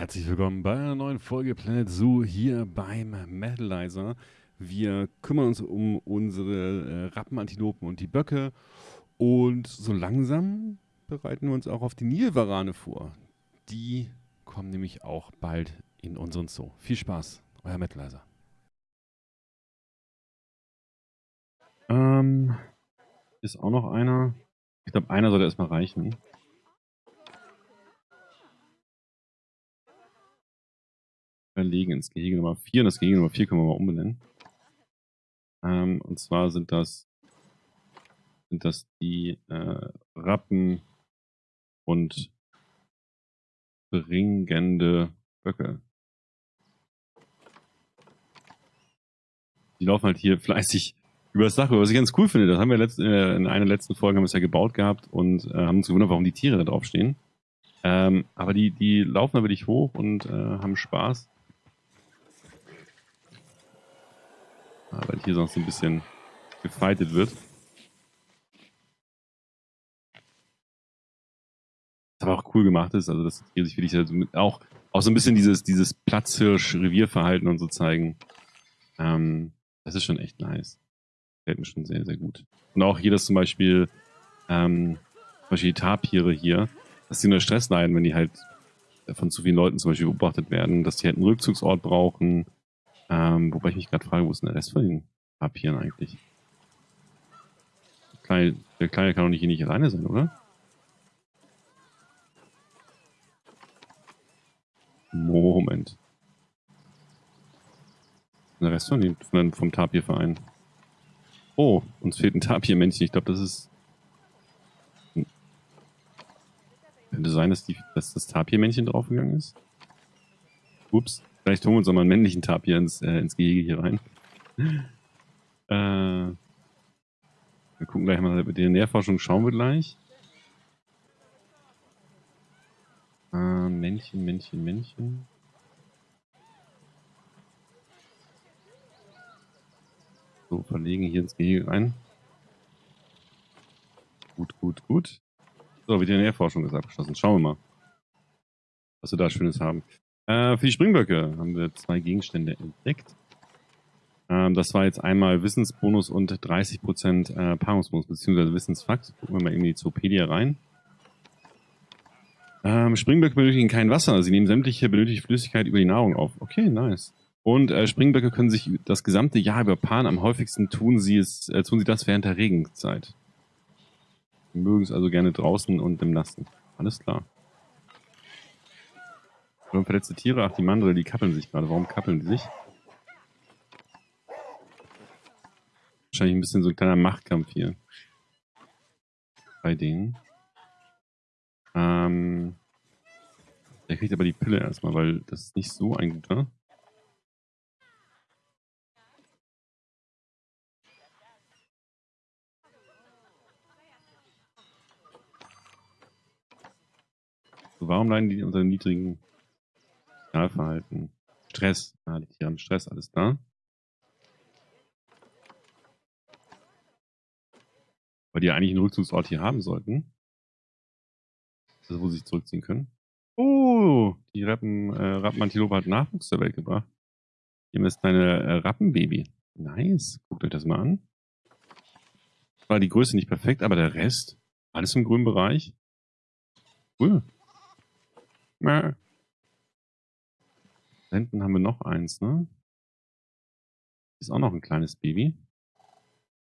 Herzlich willkommen bei einer neuen Folge Planet Zoo hier beim Metalizer. Wir kümmern uns um unsere äh, Rappenantilopen und die Böcke und so langsam bereiten wir uns auch auf die Nilvarane vor. Die kommen nämlich auch bald in unseren Zoo. Viel Spaß, euer Metalizer. Ähm, ist auch noch einer. Ich glaube, einer sollte erstmal reichen. Verlegen ins Gehege Nummer 4. Und das Gehege Nummer 4 können wir mal umbenennen. Ähm, und zwar sind das, sind das die äh, Rappen und bringende Böcke. Die laufen halt hier fleißig über das Dach, was ich ganz cool finde. Das haben wir letzt, äh, in einer letzten Folge haben wir es ja gebaut gehabt und äh, haben uns gewundert, warum die Tiere da drauf stehen. Ähm, aber die, die laufen da wirklich hoch und äh, haben Spaß. Weil hier sonst ein bisschen gefeitet wird. Was aber auch cool gemacht ist, also dass hier sich wirklich auch, auch so ein bisschen dieses, dieses Platzhirsch-Revierverhalten und so zeigen. Ähm, das ist schon echt nice. Gefällt mir schon sehr, sehr gut. Und auch hier, dass zum Beispiel, ähm, zum Beispiel die Tapire hier, dass die unter Stress leiden, wenn die halt von zu vielen Leuten zum Beispiel beobachtet werden, dass die halt einen Rückzugsort brauchen, ähm, wobei ich mich gerade frage, wo ist denn der Rest von den Papieren eigentlich? Der Kleine, der Kleine kann doch nicht hier nicht alleine sein, oder? Moment. Der Rest von den, vom Tapirverein. Oh, uns fehlt ein Tapirmännchen. Ich glaube, das ist... Könnte sein, dass, die, dass das Tapirmännchen draufgegangen ist? Ups. Vielleicht holen wir uns auch mal einen männlichen Tapir ins, äh, ins Gehege hier rein. Äh, wir gucken gleich mal mit der Nährforschung, schauen wir gleich. Äh, Männchen, Männchen, Männchen. So, verlegen hier ins Gehege rein. Gut, gut, gut. So, Veterinärforschung ist abgeschlossen. Schauen wir mal, was wir da Schönes haben. Äh, für die Springböcke haben wir zwei Gegenstände entdeckt. Ähm, das war jetzt einmal Wissensbonus und 30% äh, Paarungsbonus, beziehungsweise Wissensfakt. Gucken wir mal in die Zoopedia rein. Ähm, Springböcke benötigen kein Wasser. Sie nehmen sämtliche benötigte Flüssigkeit über die Nahrung auf. Okay, nice. Und äh, Springböcke können sich das gesamte Jahr über paaren. Am häufigsten tun sie es, äh, tun sie das während der Regenzeit. Sie mögen es also gerne draußen und im Nassen. Alles klar. Warum verletzte Tiere? Ach, die Mandel, die kappeln sich gerade. Warum kappeln die sich? Wahrscheinlich ein bisschen so ein kleiner Machtkampf hier. Bei denen. Ähm, der kriegt aber die Pille erstmal, weil das ist nicht so ein guter. Warum leiden die unter niedrigen Sozialverhalten. Stress. Ah, die Tiere haben Stress, alles da. Weil die ja eigentlich einen Rückzugsort hier haben sollten. Das wo sie sich zurückziehen können. Oh, die Rappen, äh, Rappenantilope hat Nachwuchs zur Welt gebracht. Hier ist deine äh, Rappenbaby. Nice. Guckt euch das mal an. War die Größe nicht perfekt, aber der Rest, alles im grünen Bereich. Cool. Mäh. Da hinten haben wir noch eins, ne? Ist auch noch ein kleines Baby.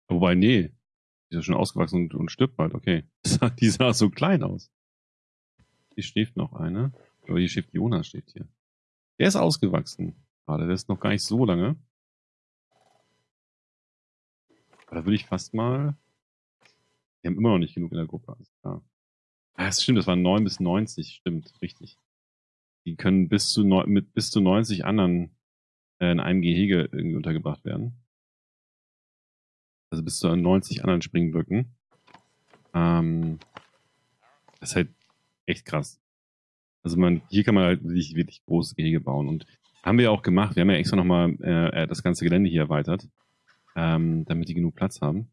Wobei, nee. Die ist ja schon ausgewachsen und, und stirbt bald. Okay. Die sah so klein aus. Hier schläft noch eine. Aber hier schläft Jonas, steht hier. Der ist ausgewachsen. Gerade, der ist noch gar nicht so lange. Aber da würde ich fast mal... Wir haben immer noch nicht genug in der Gruppe. Alles klar. Ah, das stimmt, das waren 9 bis 90. Stimmt, richtig. Die können bis zu, neun, mit bis zu 90 anderen äh, in einem Gehege irgendwie untergebracht werden. Also bis zu 90 anderen Springböcken. Ähm, das ist halt echt krass. Also man, hier kann man halt wirklich, wirklich großes Gehege bauen. Und haben wir auch gemacht. Wir haben ja extra nochmal äh, das ganze Gelände hier erweitert, ähm, damit die genug Platz haben.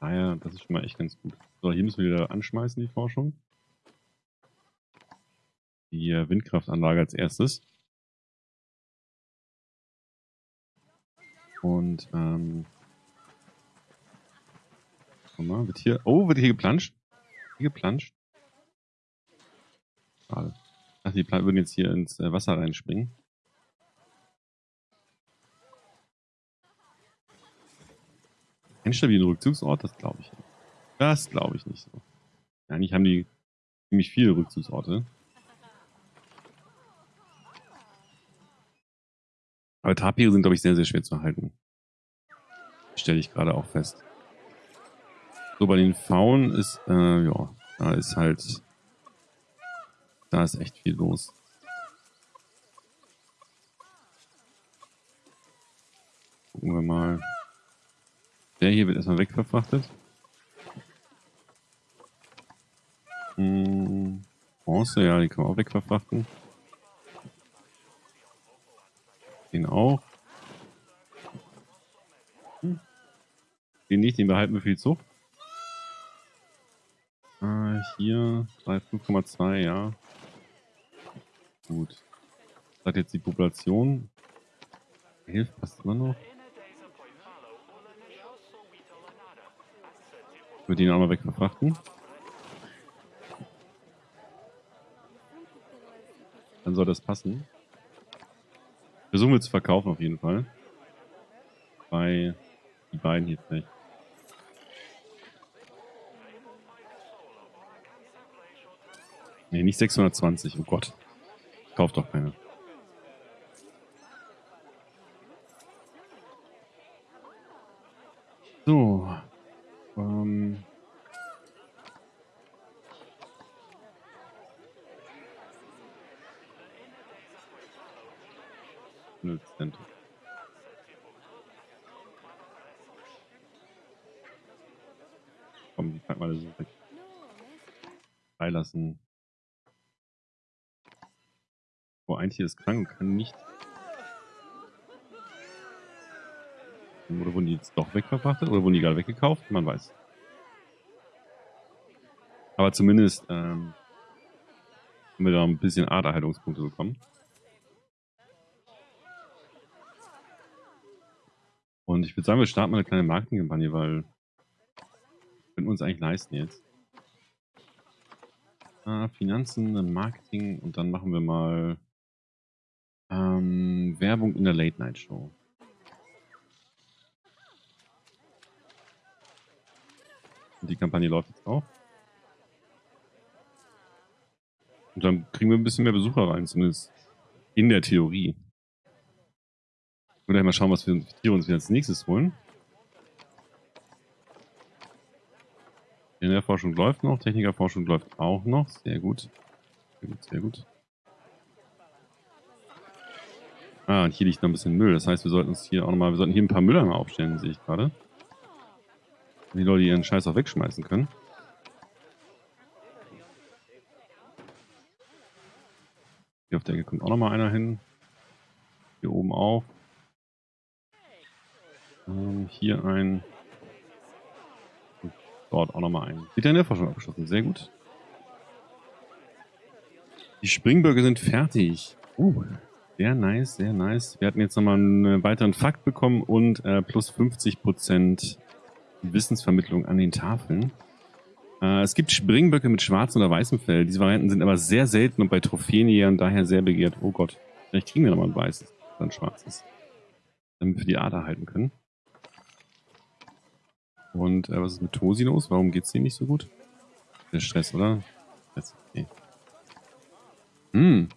Daher, ah das ist schon mal echt ganz gut. So, hier müssen wir wieder anschmeißen, die Forschung. Die äh, Windkraftanlage als erstes. Und, ähm, guck mal, wird hier, oh, wird hier geplanscht? Hier geplanscht? Schade. Dachte, die würden jetzt hier ins äh, Wasser reinspringen. Ein stabilen Rückzugsort, das glaube ich nicht. Das glaube ich nicht so. Eigentlich haben die ziemlich viele Rückzugsorte. Aber Tapire sind, glaube ich, sehr, sehr schwer zu halten. Stelle ich gerade auch fest. So, bei den Faunen ist, äh, ja, da ist halt, da ist echt viel los. Gucken wir mal. Der hier wird erstmal wegverfrachtet. Hm, Bronze, ja, die kann man auch wegverfrachten. Den auch. Hm. Den nicht, den behalten wir für die Zucht. Äh, hier 5,2, ja. Gut. Das hat jetzt die Population. Hilft passt immer noch. Ich würde ihn auch mal wegverfrachten. Dann soll das passen. Versuchen wir zu verkaufen auf jeden Fall. Bei die beiden hier vielleicht. Ne, nicht 620, oh Gott. Kauft doch keine. So. Ähm. Komm, die packen wir so weg. Freilassen. Oh, ein Tier ist krank kann nicht. Oder wurden die jetzt doch wegverfrachtet? Oder wurden die gerade weggekauft? Man weiß. Aber zumindest ähm, haben wir da ein bisschen Aderhaltungspunkte bekommen. Und ich würde sagen, wir starten mal eine kleine Marketingkampagne, weil können wir uns eigentlich leisten jetzt. Ah, Finanzen, Marketing und dann machen wir mal ähm, Werbung in der Late Und die Kampagne läuft jetzt auch. Und dann kriegen wir ein bisschen mehr Besucher rein, zumindest in der Theorie. Ich würde mal schauen, was wir uns als nächstes holen. Forschung läuft noch, Technikerforschung läuft auch noch. Sehr gut. Sehr gut, sehr gut. Ah, und hier liegt noch ein bisschen Müll. Das heißt, wir sollten uns hier auch nochmal, wir sollten hier ein paar Mülleimer aufstellen, sehe ich gerade. Die Leute ihren Scheiß auch wegschmeißen können. Hier auf der Ecke kommt auch nochmal einer hin. Hier oben auch. Ähm, hier ein. Und dort auch nochmal ein. Veterinärforschung abgeschlossen. Sehr gut. Die Springböcke sind fertig. Uh, sehr nice, sehr nice. Wir hatten jetzt nochmal einen weiteren Fakt bekommen und äh, plus 50% Wissensvermittlung an den Tafeln. Äh, es gibt Springböcke mit schwarzem oder weißem Fell. Diese Varianten sind aber sehr selten und bei Trophäenjägern daher sehr begehrt. Oh Gott, vielleicht kriegen wir nochmal ein weißes, dann schwarzes. Damit wir die Ader halten können. Und äh, was ist mit Tosi los? Warum geht's denen nicht so gut? Der Stress, oder? Stress, okay. Hm.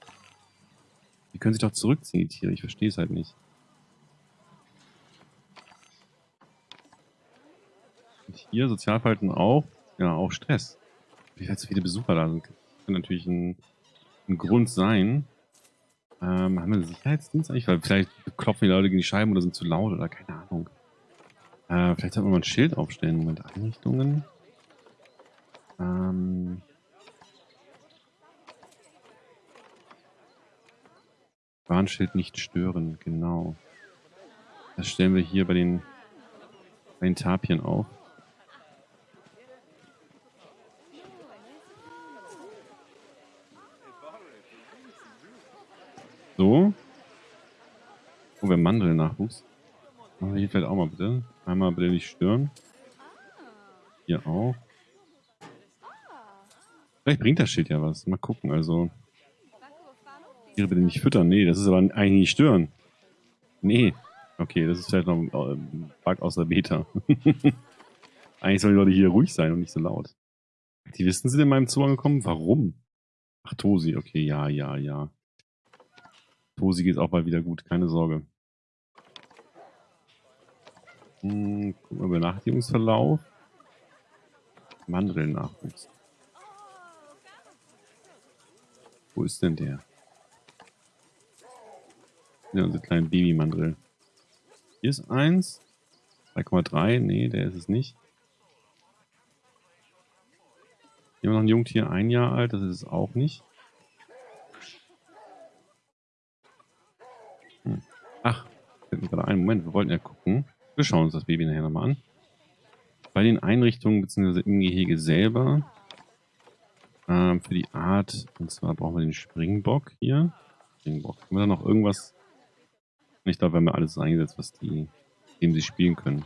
Die können sich doch zurückziehen, die Tiere. Ich verstehe es halt nicht. Und hier Sozialverhalten auch. Ja, auch Stress. Wie so viele Besucher da sind. Kann natürlich ein, ein Grund sein. Ähm, haben wir einen Sicherheitsdienst eigentlich? Weil vielleicht klopfen die Leute gegen die Scheiben oder sind zu laut oder keine Ahnung. Äh, vielleicht sollten wir mal ein Schild aufstellen. Moment, Einrichtungen. Ähm. Warnschild nicht stören, genau. Das stellen wir hier bei den, bei den Tapien auf. So. Oh, wir haben Mandelnachwuchs. Wir hier vielleicht auch mal bitte. Einmal bitte nicht stören. Hier auch. Vielleicht bringt das Schild ja was. Mal gucken, also. Tiere bitte nicht füttern. Nee, das ist aber eigentlich nicht stören. Nee. Okay, das ist vielleicht noch ein äh, Bug aus der Beta. eigentlich sollen die Leute hier ruhig sein und nicht so laut. Aktivisten sind in meinem Zoo angekommen? Warum? Ach, Tosi. Okay, ja, ja, ja. Tosi geht auch bald wieder gut. Keine Sorge. Hm, gucken wir Benachrichtigungsverlauf. Mandelnachwuchs. Wo ist denn der? Ja, unsere kleinen Babymandel. Hier ist eins. 3,3. Nee, der ist es nicht. Hier haben wir noch ein Jungtier, ein Jahr alt. Das ist es auch nicht. Ach, fällt mir gerade ein. Moment, wir wollten ja gucken. Wir schauen uns das Baby nachher nochmal an. Bei den Einrichtungen bzw. im Gehege selber ähm, für die Art, und zwar brauchen wir den Springbock hier. Springbock. Haben wir da noch irgendwas? Ich glaube, wir haben alles eingesetzt, was die, dem sie spielen können.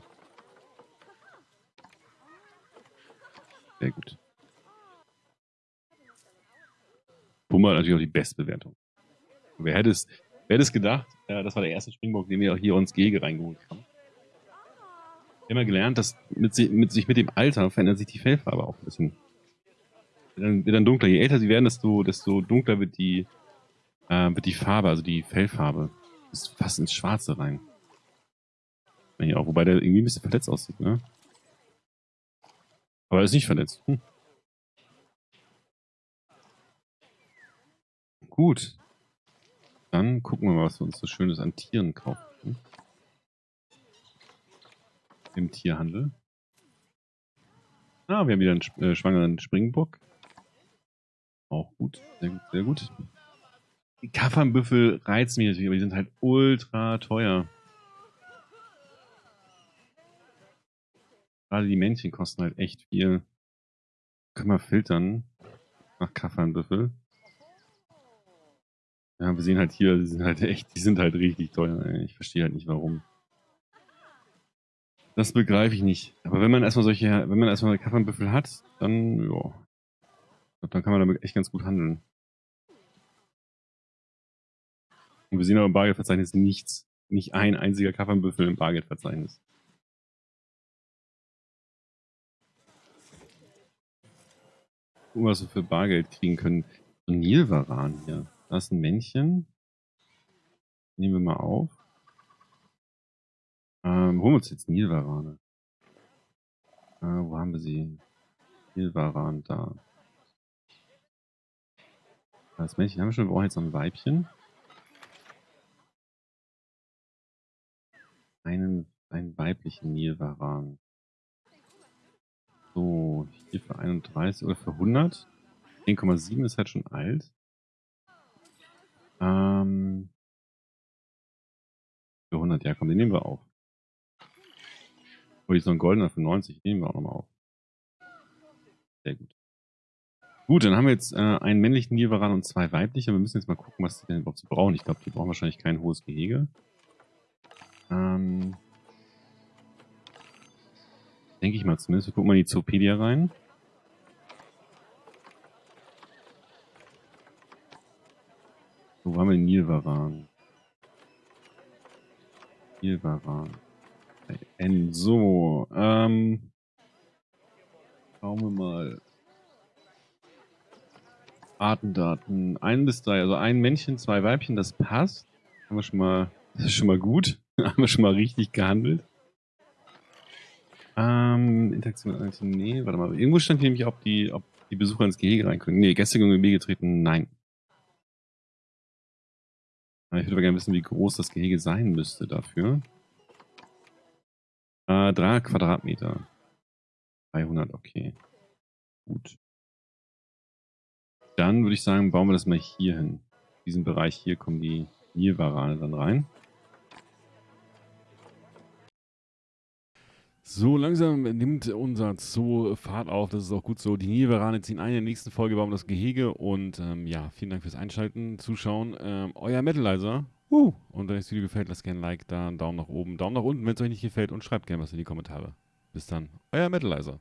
Sehr gut. Pumba hat natürlich auch die Bestbewertung. Wer hätte es, wer hätte es gedacht? Äh, das war der erste Springbock, den wir auch hier ins Gehege reingeholt haben. Wir haben ja gelernt, dass mit, mit, sich mit dem Alter verändert sich die Fellfarbe auch ein bisschen. Wird dann, wird dann dunkler. Je älter sie werden, desto, desto dunkler wird die, äh, wird die Farbe, also die Fellfarbe. Ist fast ins Schwarze rein. Ja, auch, wobei der irgendwie ein bisschen verletzt aussieht, ne? Aber er ist nicht verletzt. Hm. Gut. Dann gucken wir mal, was wir uns so Schönes an Tieren kaufen. Im Tierhandel. Ah, wir haben wieder einen äh, schwangeren Springbock. Auch gut, sehr gut, sehr gut. Die Kaffernbüffel reizen mich natürlich, aber die sind halt ultra teuer. Gerade die Männchen kosten halt echt viel. Können wir filtern nach Kaffernbüffel. Ja, wir sehen halt hier, die sind halt echt, die sind halt richtig teuer. Ich verstehe halt nicht warum. Das begreife ich nicht. Aber wenn man erstmal solche, wenn man erstmal Kaffernbüffel hat, dann, ja. Dann kann man damit echt ganz gut handeln. Und wir sehen aber im Bargeldverzeichnis nichts. Nicht ein einziger Kaffernbüffel im Bargeldverzeichnis. Gucken, was wir für Bargeld kriegen können. So Nilvaran hier. Da ist ein Männchen. Nehmen wir mal auf. Ähm, holen wir uns jetzt Nilvarane. Äh, wo haben wir sie? Nilvaran, da. Das Männchen haben wir schon, wir brauchen jetzt noch ein Weibchen. Einen, einen weiblichen Nilvaran. So, hier für 31 oder für 100. 10,7 ist halt schon alt. Ähm, für 100, ja komm, den nehmen wir auf. Oh, hier ist noch ein goldener für 90. Nehmen wir auch nochmal auf. Sehr gut. Gut, dann haben wir jetzt äh, einen männlichen Nilvaran und zwei weibliche. Wir müssen jetzt mal gucken, was die denn überhaupt so brauchen. Ich glaube, die brauchen wahrscheinlich kein hohes Gehege. Ähm, denke ich mal zumindest. Wir gucken mal in die Zoopedia rein. Wo haben wir den Nilvaran? Nilvaran. So, ähm, schauen wir mal. Artendaten. Ein bis drei, also ein Männchen, zwei Weibchen, das passt. Haben wir schon mal, das ist schon mal gut. haben wir schon mal richtig gehandelt. Ähm, Interaktion mit nee, warte mal. Irgendwo stand hier nämlich, ob die, ob die Besucher ins Gehege rein können. Nee, gestern im Gehege getreten, nein. Ich würde aber gerne wissen, wie groß das Gehege sein müsste dafür. Äh, 300 Quadratmeter. 300, okay. Gut. Dann würde ich sagen, bauen wir das mal hier hin. In diesem Bereich hier kommen die Nilvarane dann rein. So langsam nimmt unser Zoo Fahrt auf, das ist auch gut so. Die Nilvarane ziehen ein. In der nächsten Folge bauen wir das Gehege und ähm, ja, vielen Dank fürs Einschalten, Zuschauen. Ähm, euer Metalizer. Uh. Und wenn euch das Video gefällt, lasst gerne ein Like da, einen Daumen nach oben, Daumen nach unten, wenn es euch nicht gefällt und schreibt gerne was in die Kommentare. Bis dann, euer Metalizer.